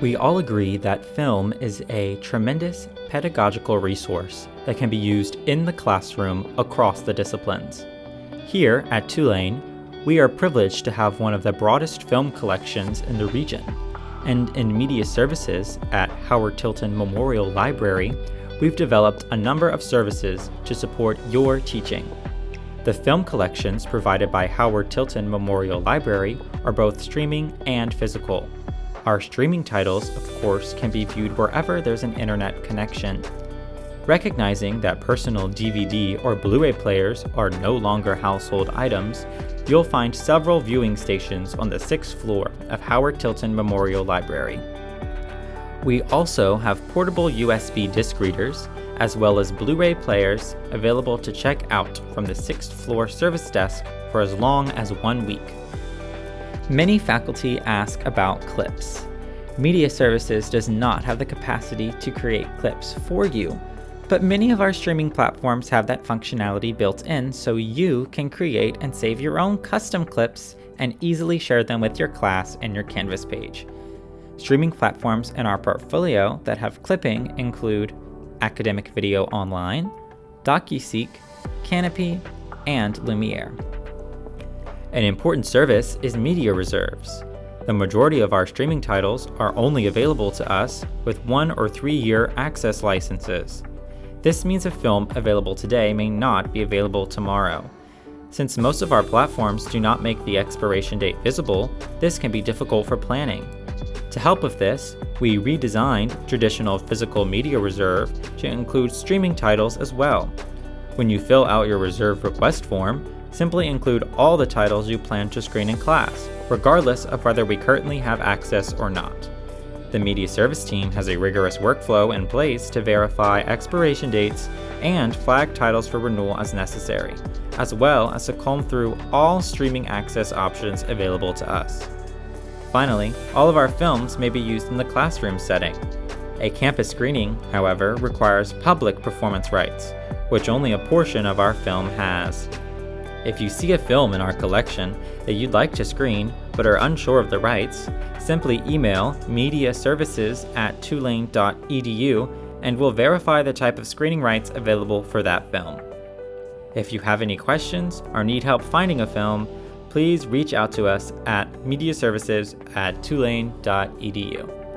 We all agree that film is a tremendous pedagogical resource that can be used in the classroom across the disciplines. Here at Tulane, we are privileged to have one of the broadest film collections in the region, and in media services at Howard Tilton Memorial Library, we've developed a number of services to support your teaching. The film collections provided by Howard Tilton Memorial Library are both streaming and physical. Our streaming titles, of course, can be viewed wherever there's an internet connection. Recognizing that personal DVD or Blu-ray players are no longer household items, you'll find several viewing stations on the sixth floor of Howard Tilton Memorial Library. We also have portable USB disc readers, as well as Blu-ray players available to check out from the sixth floor service desk for as long as one week. Many faculty ask about clips. Media Services does not have the capacity to create clips for you, but many of our streaming platforms have that functionality built in so you can create and save your own custom clips and easily share them with your class and your Canvas page. Streaming platforms in our portfolio that have clipping include Academic Video Online, DocuSeek, Kanopy, and Lumiere. An important service is media reserves. The majority of our streaming titles are only available to us with one or three year access licenses. This means a film available today may not be available tomorrow. Since most of our platforms do not make the expiration date visible, this can be difficult for planning. To help with this, we redesigned traditional physical media reserve to include streaming titles as well. When you fill out your reserve request form, Simply include all the titles you plan to screen in class, regardless of whether we currently have access or not. The media service team has a rigorous workflow in place to verify expiration dates and flag titles for renewal as necessary, as well as to comb through all streaming access options available to us. Finally, all of our films may be used in the classroom setting. A campus screening, however, requires public performance rights, which only a portion of our film has. If you see a film in our collection that you'd like to screen but are unsure of the rights, simply email mediaservices at tulane.edu and we'll verify the type of screening rights available for that film. If you have any questions or need help finding a film, please reach out to us at mediaservices at tulane.edu.